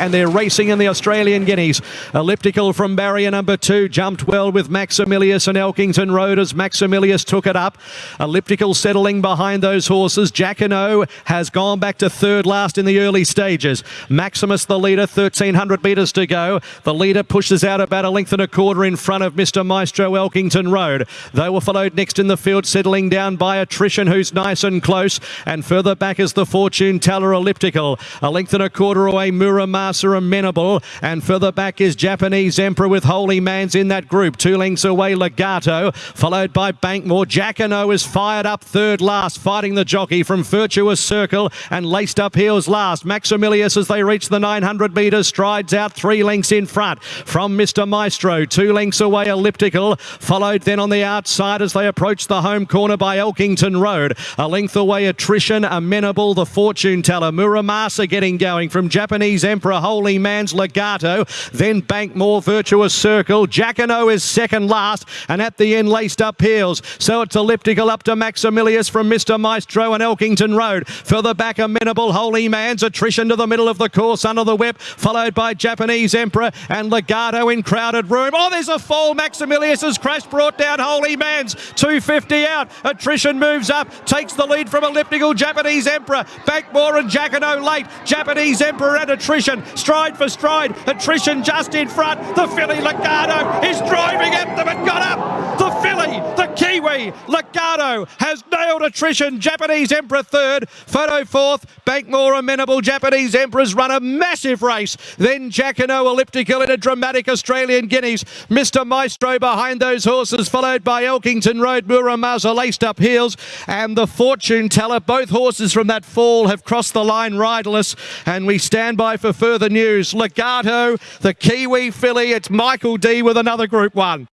and they're racing in the Australian Guineas. Elliptical from barrier number two jumped well with Maximilius and Elkington Road as Maximilius took it up. Elliptical settling behind those horses. Jacquinot has gone back to third last in the early stages. Maximus the leader, 1300 metres to go. The leader pushes out about a length and a quarter in front of Mr. Maestro Elkington Road. They were followed next in the field, settling down by attrition, who's nice and close. And further back is the Fortune Teller Elliptical. A length and a quarter away, Amenable. And further back is Japanese Emperor with Holy Man's in that group. Two lengths away, Legato, followed by Bankmore. Jacquinot is fired up third last, fighting the jockey from Virtuous Circle and laced up heels last. Maximilius as they reach the 900 metres strides out three lengths in front from Mr. Maestro. Two lengths away, Elliptical, followed then on the outside as they approach the home corner by Elkington Road. A length away, Attrition, Amenable, the Fortune Teller. Muramasa getting going from Japanese Emperor, Holy Man's Legato, then Bankmore, Virtuous Circle. Jacquinot is second last, and at the end, laced up heels. So it's elliptical up to Maximilius from Mr. Maestro and Elkington Road. Further back, Amenable, Holy Man's attrition to the middle of the course under the whip, followed by Japanese Emperor and Legato in crowded room. Oh, there's a fall. Maximilius has crashed, brought down Holy Man's 250 out. Attrition moves up, takes the lead from elliptical Japanese Emperor. Bankmore and Jacquinot late. Japanese Emperor and attrition, stride for stride. Attrition just in front. The filly Legato is driving at them and got up. The filly, Legato has nailed attrition. Japanese Emperor third, Photo fourth, Bankmore amenable. Japanese Emperor's run a massive race. Then Jacquinot elliptical in a dramatic Australian Guineas. Mr. Maestro behind those horses, followed by Elkington Road, Muramasa laced up heels, and the Fortune Teller. Both horses from that fall have crossed the line riderless, and we stand by for further news. Legato, the Kiwi filly, it's Michael Dee with another Group 1.